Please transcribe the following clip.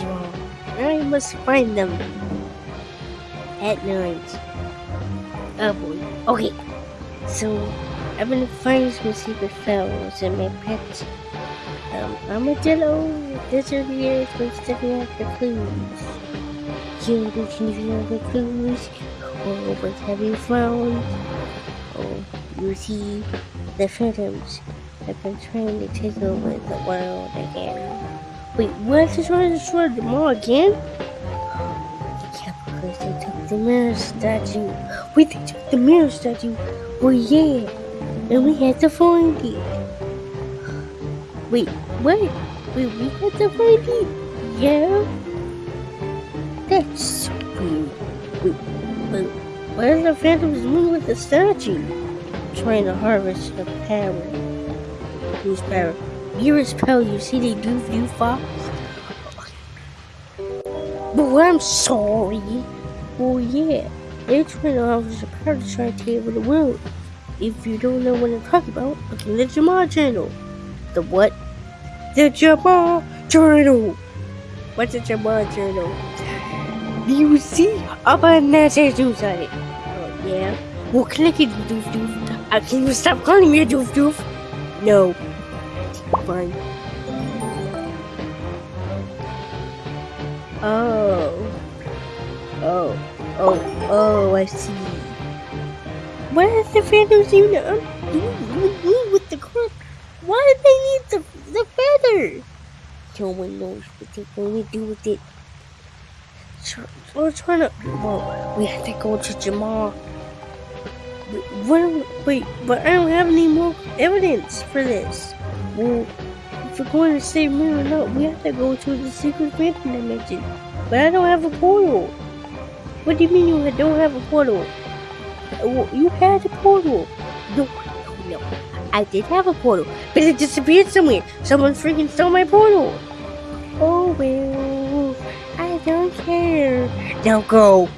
wrong. I must find them at night. Oh boy. Okay. So, I've been finding some secret files in my pet um, armadillo disappears when stepping out the clues. You can the clues. Oh, what have you found? Oh, you see, the phantoms have been trying to take over the world again. Wait, what? They're trying to destroy the mall again? Yeah, because they took the mirror statue. We took the mirror statue. Well, yeah, and we had to find it. Wait, what? Wait, we had to find it? Yeah? That's so weird. Wait, but why the phantoms moving with the statue? Trying to harvest the power. Whose power? Mirror's power, you see they do do fox? But I'm sorry. Well, yeah, they're trying to harvest the power to the world. If you don't know what I'm talking about, look in the Jamal channel. The what? The Jamal channel. What's the Jamal channel? Do you see? Up on that tattoo side. Oh, yeah. Well, click it, doof doof. Uh, can you stop calling me a doof doof? No. Fine. Oh. Oh. Oh. Oh, I see. Is the Phantoms even doing with the crook? Why do they need the, the feather? No one knows what they're going to do with it. So, we're trying to. Well, we have to go to Jamal. Wait, but I don't have any more evidence for this. Well, if we're going to save me or not, we have to go to the secret phantom dimension. But I don't have a portal. What do you mean you don't have a portal? Uh, well, you had a portal. No, no, no. I did have a portal, but it disappeared somewhere. Someone freaking stole my portal. Oh well, I don't care. Now go.